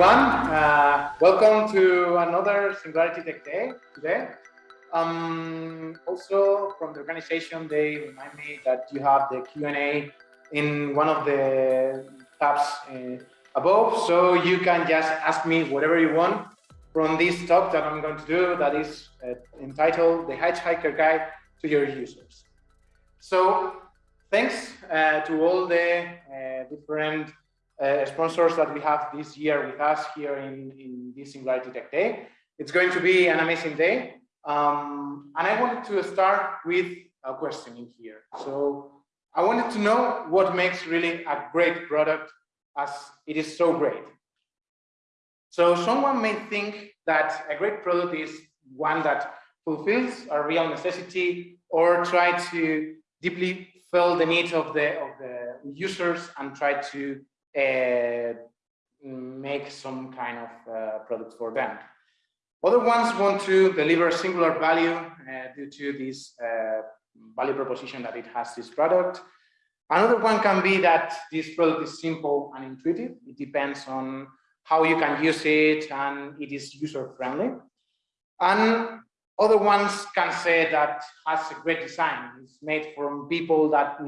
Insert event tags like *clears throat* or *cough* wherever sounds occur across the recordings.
everyone. Uh, welcome to another Singularity Tech Day today. Um, also, from the organization, they remind me that you have the Q&A in one of the tabs uh, above, so you can just ask me whatever you want from this talk that I'm going to do that is uh, entitled The Hitchhiker Guide to Your Users. So thanks uh, to all the uh, different uh, sponsors that we have this year with us here in, in this Singularity Tech Day. It's going to be an amazing day. Um, and I wanted to start with a question in here. So I wanted to know what makes really a great product as it is so great. So someone may think that a great product is one that fulfills a real necessity or try to deeply fill the needs of the of the users and try to make some kind of uh, product for them. Other ones want to deliver singular value uh, due to this uh, value proposition that it has this product. Another one can be that this product is simple and intuitive. It depends on how you can use it and it is user friendly. And other ones can say that has a great design. It's made from people that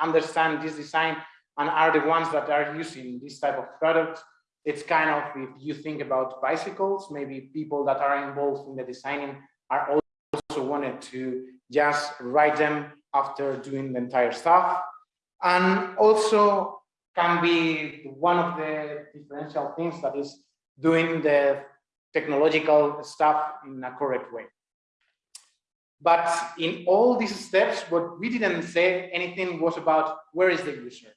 understand this design and are the ones that are using this type of product. It's kind of, if you think about bicycles, maybe people that are involved in the designing are also wanted to just write them after doing the entire stuff. And also can be one of the differential things that is doing the technological stuff in a correct way. But in all these steps, what we didn't say anything was about where is the user.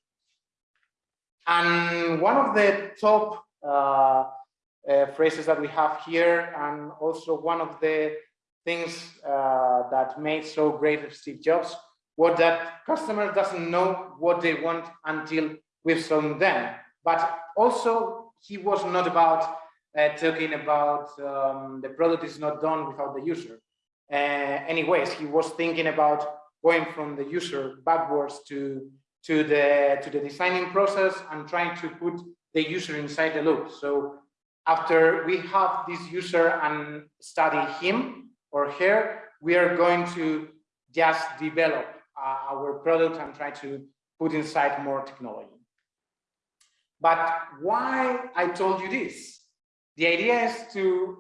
And one of the top uh, uh, phrases that we have here, and also one of the things uh, that made so great of Steve Jobs, was that customer doesn't know what they want until we've shown them. But also, he was not about uh, talking about um, the product is not done without the user. Uh, anyways, he was thinking about going from the user backwards to to the to the designing process and trying to put the user inside the loop. So after we have this user and study him or her, we are going to just develop uh, our product and try to put inside more technology. But why I told you this? The idea is to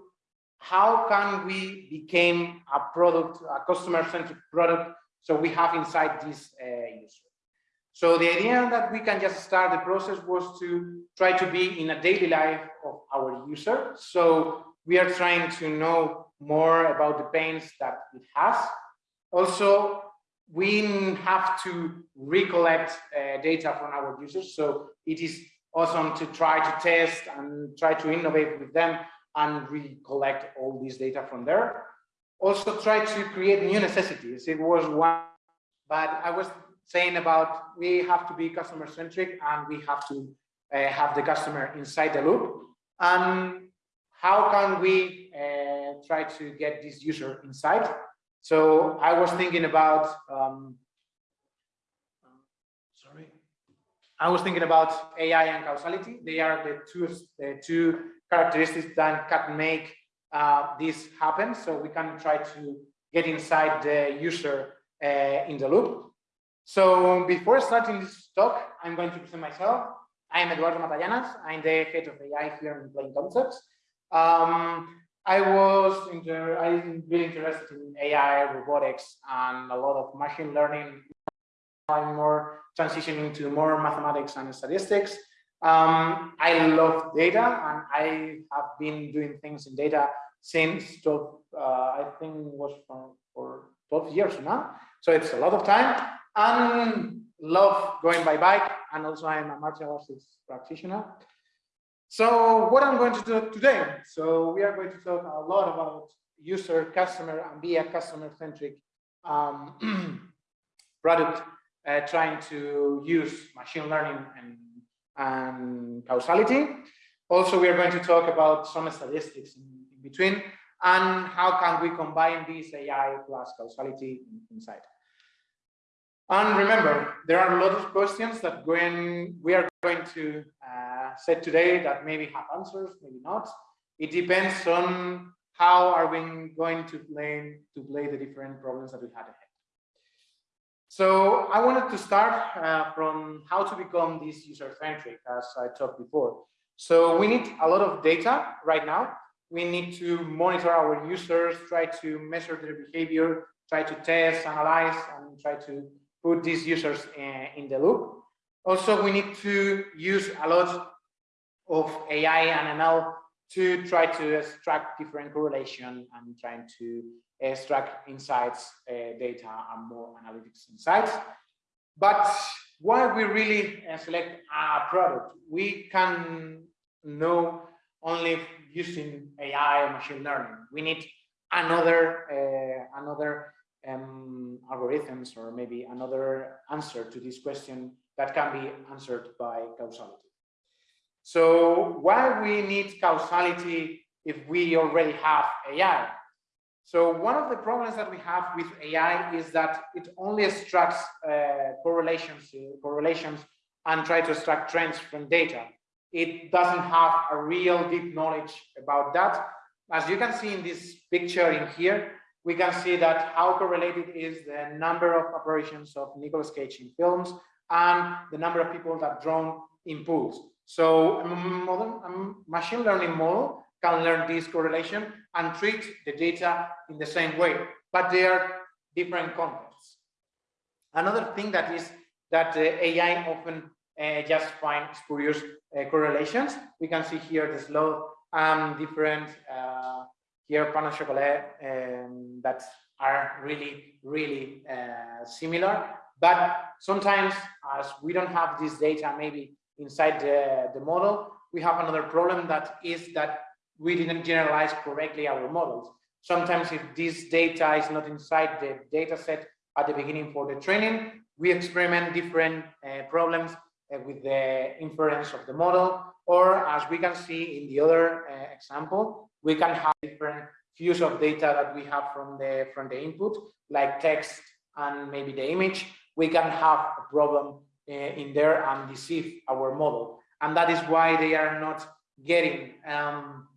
how can we become a product, a customer-centric product, so we have inside this uh, user. So the idea that we can just start the process was to try to be in a daily life of our user. So we are trying to know more about the pains that it has. Also, we have to recollect uh, data from our users. So it is awesome to try to test and try to innovate with them and recollect all this data from there. Also try to create new necessities. It was one, but I was saying about we have to be customer centric and we have to uh, have the customer inside the loop. And how can we uh, try to get this user inside? So I was thinking about, um, sorry, I was thinking about AI and causality. They are the two, the two characteristics that can make uh, this happen. So we can try to get inside the user uh, in the loop. So before starting this talk, I'm going to present myself. I'm Eduardo Matallanas. I'm the head of AI here in Plain Concepts. Um, I was inter I'm really interested in AI, robotics, and a lot of machine learning. I'm more transitioning to more mathematics and statistics. Um, I love data, and I have been doing things in data since 12, uh, I think was for, for 12 years now. So it's a lot of time and love going by bike and also I'm a martial arts practitioner. So what I'm going to do today, so we are going to talk a lot about user, customer, and be a customer-centric um, *clears throat* product, uh, trying to use machine learning and, and causality. Also, we are going to talk about some statistics in, in between and how can we combine this AI plus causality inside. And remember, there are a lot of questions that going, we are going to uh, said today that maybe have answers, maybe not. It depends on how are we going to play to play the different problems that we had ahead. So I wanted to start uh, from how to become this user-centric, as I talked before. So we need a lot of data right now. We need to monitor our users, try to measure their behavior, try to test, analyze, and try to put these users in, uh, in the loop. Also, we need to use a lot of AI and ML to try to extract different correlation and trying to extract insights, uh, data, and more analytics insights. But why we really uh, select a product? We can know only using AI or machine learning. We need another uh, another um, algorithms or maybe another answer to this question that can be answered by causality. So why we need causality if we already have AI? So one of the problems that we have with AI is that it only extracts uh, correlations, correlations and try to extract trends from data. It doesn't have a real deep knowledge about that. As you can see in this picture in here, we can see that how correlated is the number of operations of Nicolas Cage in films and the number of people that drown in pools. So a, modern, a machine learning model can learn this correlation and treat the data in the same way, but they are different contexts. Another thing that is that AI often uh, just find spurious uh, correlations. We can see here the slow and different uh, here pan chocolat um, that are really, really uh, similar. But sometimes as we don't have this data maybe inside the, the model, we have another problem that is that we didn't generalize correctly our models. Sometimes if this data is not inside the data set at the beginning for the training, we experiment different uh, problems with the inference of the model, or as we can see in the other uh, example, we can have different views of data that we have from the from the input, like text and maybe the image. We can have a problem uh, in there and deceive our model, and that is why they are not getting um,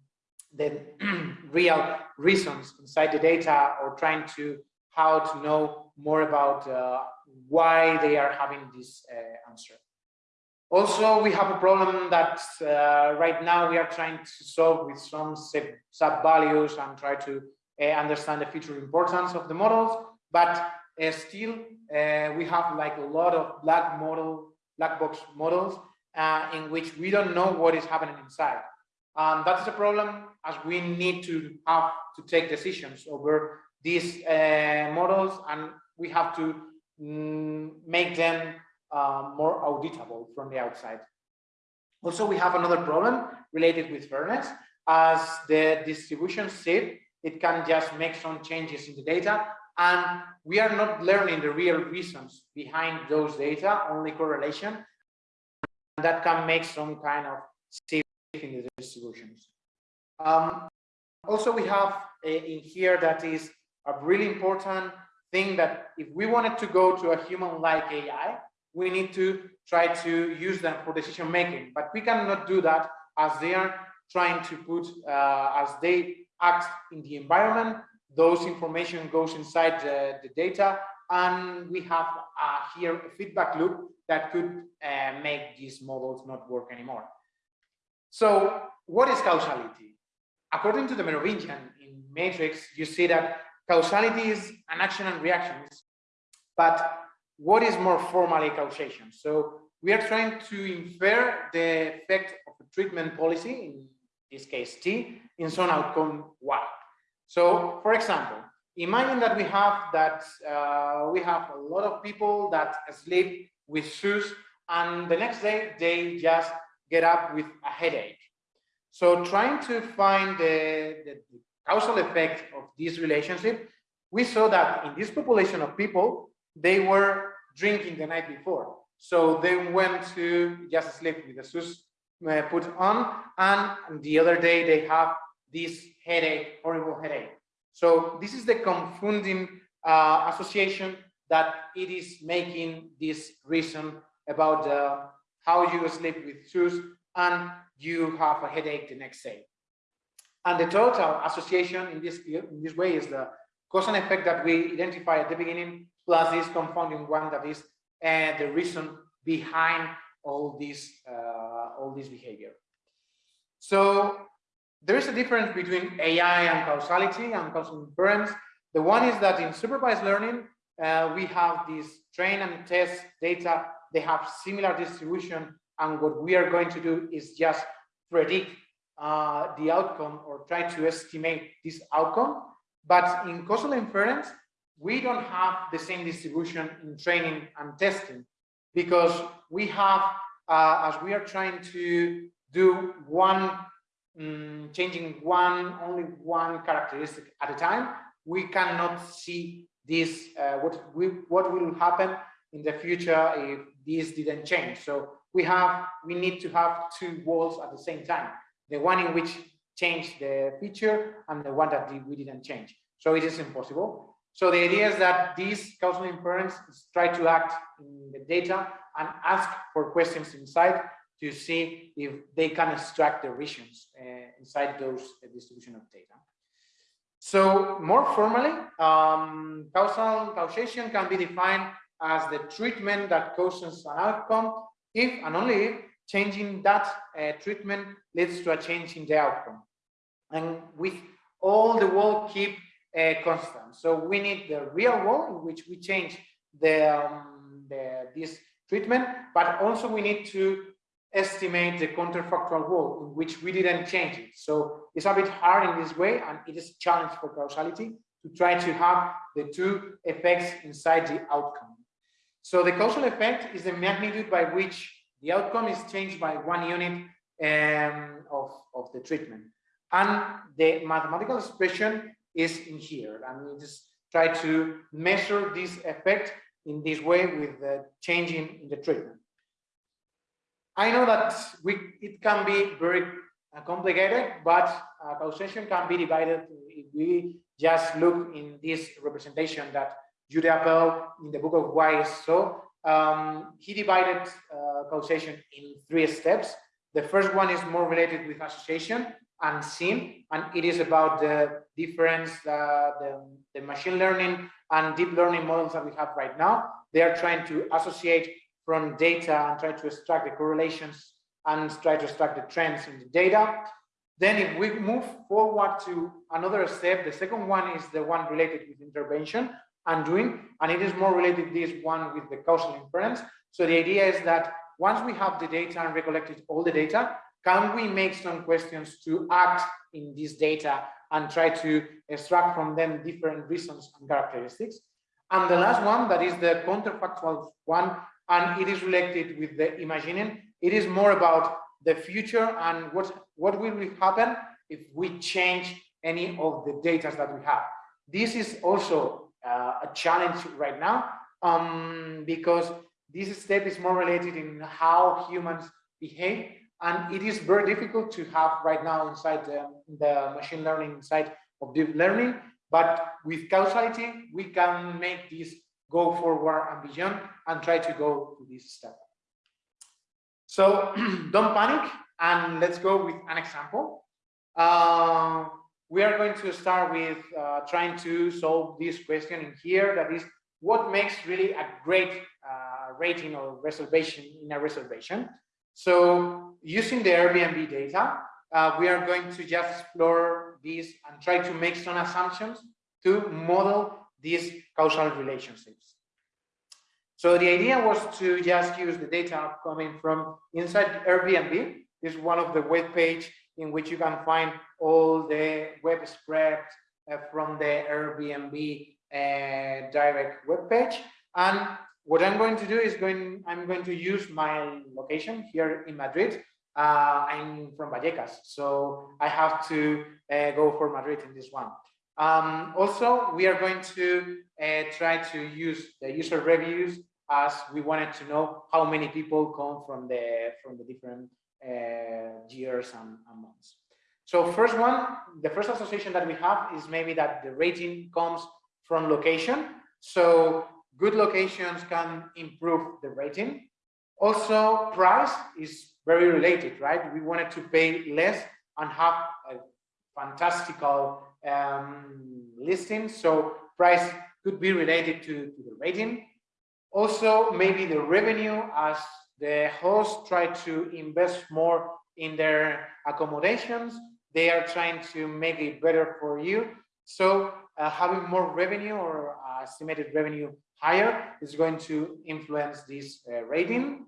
the *clears throat* real reasons inside the data or trying to how to know more about uh, why they are having this uh, answer. Also, we have a problem that uh, right now we are trying to solve with some SHAP values and try to uh, understand the feature importance of the models, but uh, still uh, we have like a lot of black model, black box models uh, in which we don't know what is happening inside. Um, that's a problem as we need to have to take decisions over these uh, models and we have to mm, make them uh, more auditable from the outside. Also, we have another problem related with fairness. As the distribution sieve, it can just make some changes in the data, and we are not learning the real reasons behind those data, only correlation. That can make some kind of sieve in the distributions. Um, also, we have in here that is a really important thing that if we wanted to go to a human-like AI, we need to try to use them for decision making. But we cannot do that as they are trying to put, uh, as they act in the environment, those information goes inside the, the data, and we have uh, here a feedback loop that could uh, make these models not work anymore. So what is causality? According to the Merovingian in Matrix, you see that causality is an action and reactions, but what is more formally causation? So we are trying to infer the effect of a treatment policy, in this case T, in some outcome Y. So for example, imagine that we have that uh, we have a lot of people that sleep with shoes and the next day they just get up with a headache. So trying to find the, the, the causal effect of this relationship, we saw that in this population of people, they were drinking the night before. So they went to just sleep with the shoes uh, put on, and the other day they have this headache, horrible headache. So this is the confounding uh, association that it is making this reason about uh, how you sleep with shoes and you have a headache the next day. And the total association in this, in this way is the cause and effect that we identify at the beginning, plus this confounding one that is uh, the reason behind all this, uh, all this behavior. So there is a difference between AI and causality and causal inference. The one is that in supervised learning, uh, we have this train and test data, they have similar distribution, and what we are going to do is just predict uh, the outcome or try to estimate this outcome. But in causal inference, we don't have the same distribution in training and testing because we have, uh, as we are trying to do one, um, changing one, only one characteristic at a time, we cannot see this, uh, what, we, what will happen in the future if this didn't change. So we have, we need to have two walls at the same time the one in which changed the feature and the one that we didn't change. So it is impossible. So the idea is that these causal inference try to act in the data and ask for questions inside to see if they can extract the regions uh, inside those uh, distribution of data. So more formally, um, causal causation can be defined as the treatment that causes an outcome if and only if changing that uh, treatment leads to a change in the outcome. And with all the wall keep uh, constant. So we need the real world in which we change the, um, the, this treatment, but also we need to estimate the counterfactual world in which we didn't change it. So it's a bit hard in this way and it is a challenge for causality to try to have the two effects inside the outcome. So the causal effect is the magnitude by which the outcome is changed by one unit um, of, of the treatment. And the mathematical expression is in here. And we just try to measure this effect in this way with the changing in the treatment. I know that we, it can be very uh, complicated, but uh, causation can be divided if we just look in this representation that Judea Pearl in the book of Why is So um, he divided uh, causation in three steps. The first one is more related with association and SIM, and it is about the difference, uh, the, the machine learning and deep learning models that we have right now. They are trying to associate from data and try to extract the correlations and try to extract the trends in the data. Then if we move forward to another step, the second one is the one related with intervention and doing, and it is more related this one with the causal inference. So the idea is that once we have the data and recollected all the data, can we make some questions to act in this data and try to extract from them different reasons and characteristics? And the last one, that is the counterfactual one, and it is related with the imagining. It is more about the future and what, what will happen if we change any of the data that we have. This is also uh, a challenge right now um, because this step is more related in how humans behave and it is very difficult to have right now inside the, the machine learning side of deep learning but with causality we can make this go forward and beyond and try to go to this step so *clears throat* don't panic and let's go with an example uh, we are going to start with uh, trying to solve this question in here. That is, what makes really a great uh, rating or reservation in a reservation? So using the Airbnb data, uh, we are going to just explore this and try to make some assumptions to model these causal relationships. So the idea was to just use the data coming from inside Airbnb. This is one of the web page in which you can find all the web spread uh, from the Airbnb uh, direct web page. And what I'm going to do is going, I'm going to use my location here in Madrid. Uh, I'm from Vallecas, so I have to uh, go for Madrid in this one. Um, also, we are going to uh, try to use the user reviews as we wanted to know how many people come from the from the different uh, years and, and months. So first one, the first association that we have is maybe that the rating comes from location. So good locations can improve the rating. Also, price is very related, right? We wanted to pay less and have a fantastical um, listing. So price could be related to, to the rating. Also, maybe the revenue as the hosts try to invest more in their accommodations. They are trying to make it better for you. So uh, having more revenue or uh, estimated revenue higher is going to influence this uh, rating.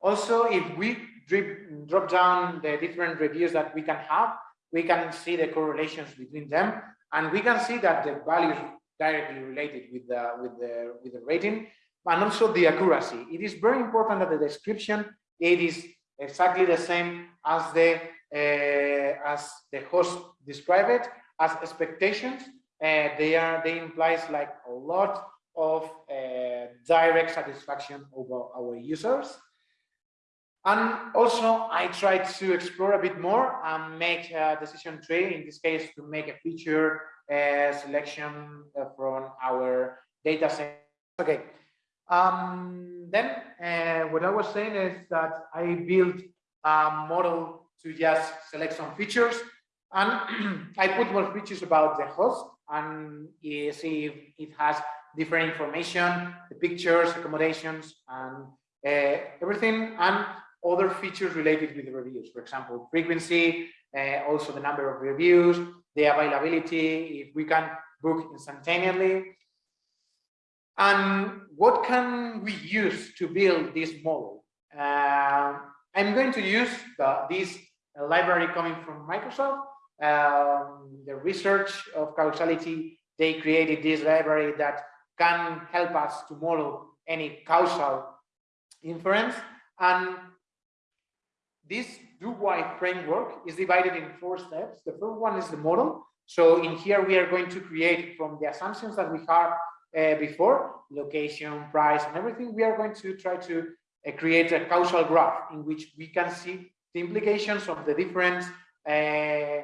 Also, if we drip, drop down the different reviews that we can have, we can see the correlations between them, and we can see that the values directly related with the with the with the rating, and also the accuracy. It is very important that the description it is exactly the same as the uh, as the host describe it as expectations. Uh, they are they implies like a lot of uh, direct satisfaction over our users. And also, I tried to explore a bit more and make a decision tree, in this case, to make a feature uh, selection from our data set. Okay. Um, then uh, what I was saying is that I built a model to just select some features and *clears throat* I put more features about the host and see if it has different information, the pictures, accommodations, and uh, everything. And other features related with the reviews. For example, frequency, uh, also the number of reviews, the availability, if we can book instantaneously. And what can we use to build this model? Uh, I'm going to use the, this library coming from Microsoft. Um, the research of causality, they created this library that can help us to model any causal inference. And this DoWhy framework is divided in four steps. The first one is the model. So in here, we are going to create from the assumptions that we have uh, before, location, price, and everything, we are going to try to uh, create a causal graph in which we can see the implications of the different uh,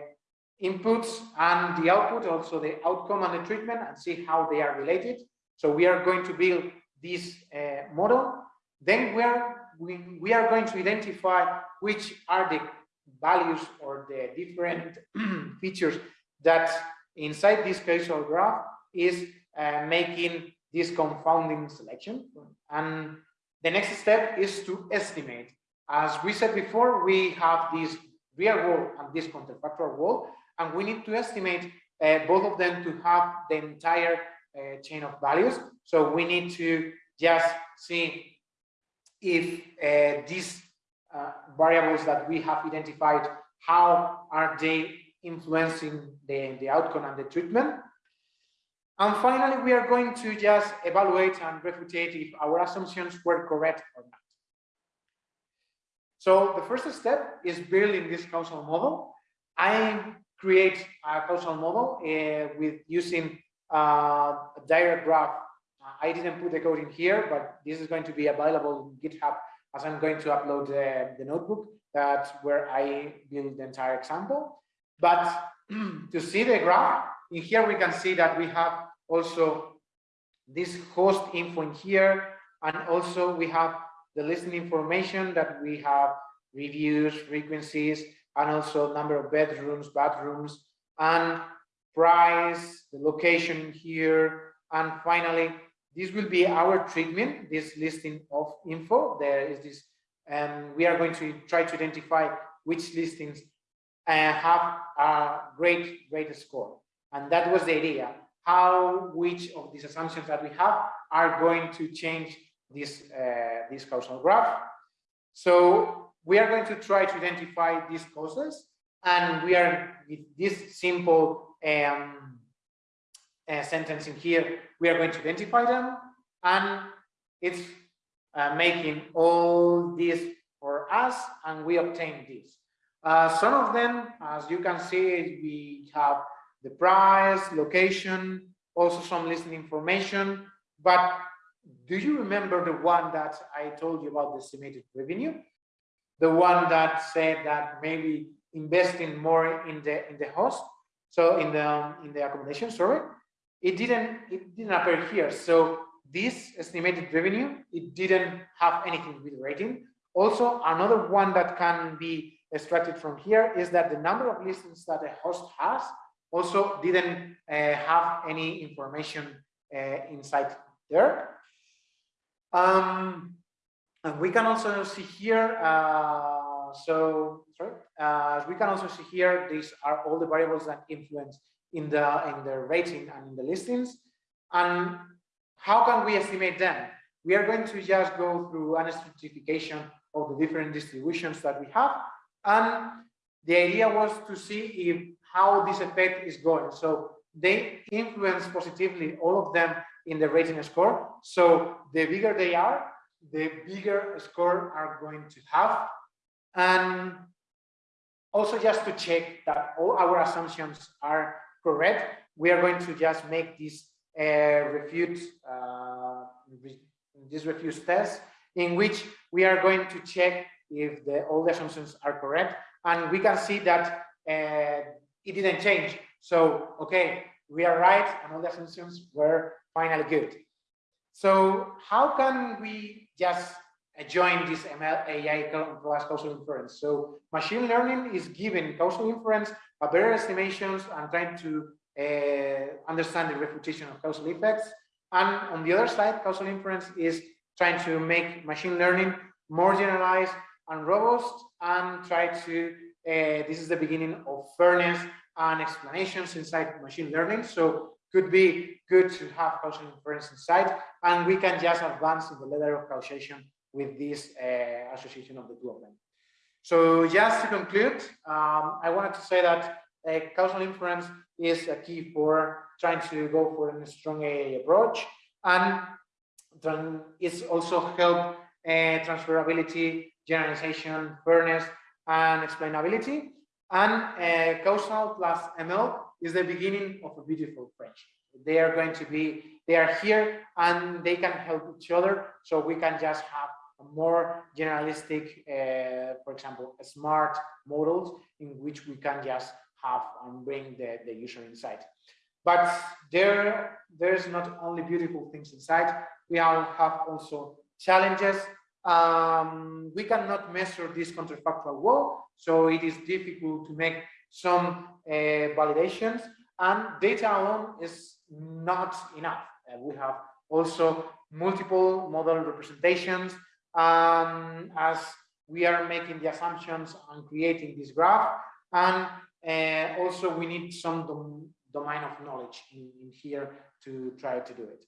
inputs and the output, also the outcome and the treatment, and see how they are related. So we are going to build this uh, model. Then we are we, we are going to identify which are the values or the different *clears throat* features that inside this causal graph is uh, making this confounding selection. And the next step is to estimate. As we said before, we have this real wall and this counterfactual wall, and we need to estimate uh, both of them to have the entire uh, chain of values. So we need to just see if uh, these uh, variables that we have identified, how are they influencing the, the outcome and the treatment. And finally, we are going to just evaluate and refutate if our assumptions were correct or not. So the first step is building this causal model. I create a causal model uh, with using uh, a direct graph I didn't put the code in here, but this is going to be available in GitHub as I'm going to upload the, the notebook. That's where I build the entire example. But *clears throat* to see the graph, in here we can see that we have also this host info in here, and also we have the listing information that we have reviews, frequencies, and also number of bedrooms, bathrooms, and price, the location here, and finally this will be our treatment, this listing of info. There is this, and we are going to try to identify which listings uh, have a great, great score. And that was the idea, how which of these assumptions that we have are going to change this, uh, this causal graph. So we are going to try to identify these causes and we are with this simple um, uh, sentence in here, we are going to identify them and it's uh, making all this for us and we obtain this. Uh, some of them, as you can see, we have the price, location, also some listening information. But do you remember the one that I told you about the estimated revenue? The one that said that maybe investing more in the in the host, so in the um, in the accommodation, sorry, it didn't it didn't appear here. So this estimated revenue, it didn't have anything with rating. Also, another one that can be extracted from here is that the number of listens that a host has also didn't uh, have any information uh, inside there. Um, and we can also see here, uh, so sorry, uh, we can also see here, these are all the variables that influence in the in the rating and in the listings. And how can we estimate them? We are going to just go through an stratification of the different distributions that we have. And the idea was to see if how this effect is going. So they influence positively all of them in the rating score. So the bigger they are, the bigger score are going to have. And also just to check that all our assumptions are correct, we are going to just make this uh, refute, uh, this refute test in which we are going to check if the, all the assumptions are correct. And we can see that uh, it didn't change. So, okay, we are right and all the assumptions were finally good. So how can we just join this ML AI plus causal inference? So machine learning is giving causal inference better estimations and trying to uh, understand the refutation of causal effects. And on the other side, causal inference is trying to make machine learning more generalized and robust and try to, uh, this is the beginning of fairness and explanations inside machine learning. So could be good to have causal inference inside, and we can just advance in the ladder of causation with this uh, association of the two of them. So just to conclude, um, I wanted to say that uh, causal inference is a key for trying to go for a strong AA approach, and it's also help uh, transferability, generalization, fairness, and explainability. And uh, causal plus ML is the beginning of a beautiful friendship. They are going to be, they are here and they can help each other. So we can just have more generalistic, uh, for example, smart models in which we can just have and bring the, the user inside. But there, there's not only beautiful things inside, we have also challenges um, we cannot measure this counterfactual wall, so it is difficult to make some uh, validations and data alone is not enough. Uh, we have also multiple model representations um, as we are making the assumptions and creating this graph and uh, also we need some dom domain of knowledge in, in here to try to do it.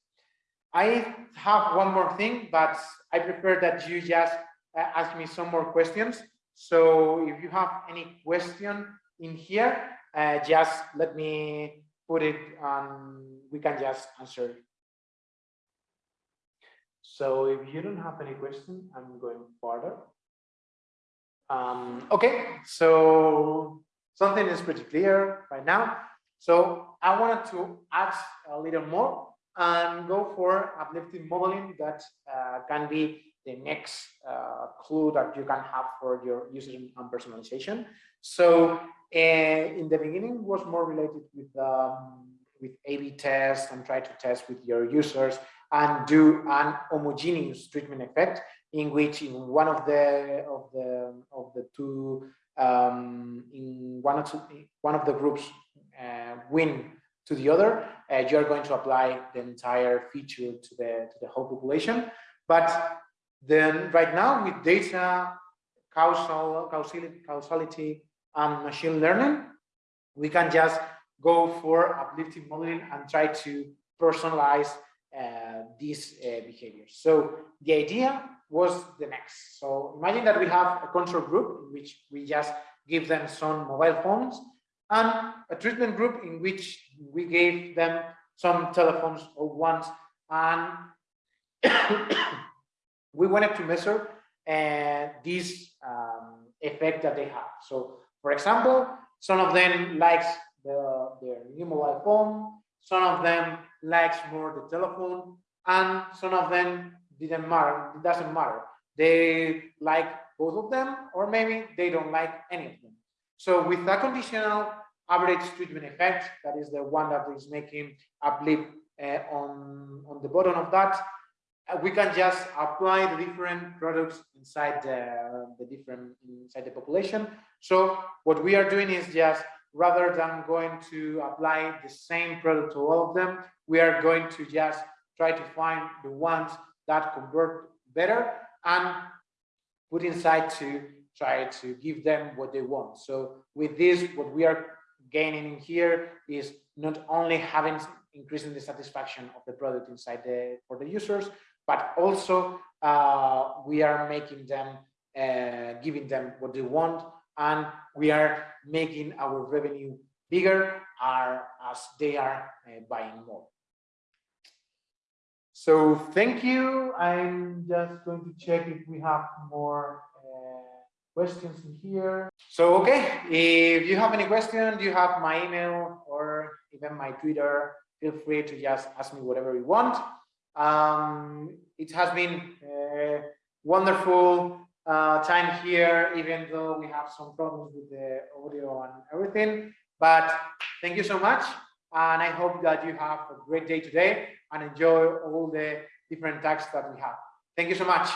I have one more thing, but I prefer that you just uh, ask me some more questions. So if you have any question in here, uh, just let me put it and we can just answer. So if you don't have any question, I'm going further. Um, okay, so something is pretty clear right now. So I wanted to add a little more and go for uplifting modeling that uh, can be the next uh, clue that you can have for your user and personalization. So uh, in the beginning was more related with um, with A/B tests and try to test with your users and do an homogeneous treatment effect in which in one of the of the of the two um, in one of one of the groups uh, win to the other, uh, you're going to apply the entire feature to the, to the whole population. But then right now with data, causal, causality, causality and machine learning, we can just go for uplifting modeling and try to personalize these uh, behaviors. So the idea was the next. So imagine that we have a control group in which we just give them some mobile phones and a treatment group in which we gave them some telephones or ones and *coughs* we wanted to measure uh, this um, effect that they have. So, for example, some of them likes the, their new mobile phone, some of them likes more the telephone, and some of them didn't matter, it doesn't matter. They like both of them, or maybe they don't like any of them. So with a conditional average treatment effect, that is the one that is making a blip uh, on, on the bottom of that, uh, we can just apply the different products inside the, the different inside the population. So what we are doing is just rather than going to apply the same product to all of them, we are going to just try to find the ones that convert better and put inside to try to give them what they want. So with this, what we are gaining here is not only having increasing the satisfaction of the product inside the for the users, but also uh, we are making them, uh, giving them what they want, and we are making our revenue bigger are, as they are uh, buying more. So thank you. I'm just going to check if we have more uh, questions in here. So, okay, if you have any questions, you have my email or even my Twitter, feel free to just ask me whatever you want. Um, it has been a wonderful uh, time here, even though we have some problems with the audio and everything. But thank you so much. And I hope that you have a great day today and enjoy all the different tasks that we have. Thank you so much.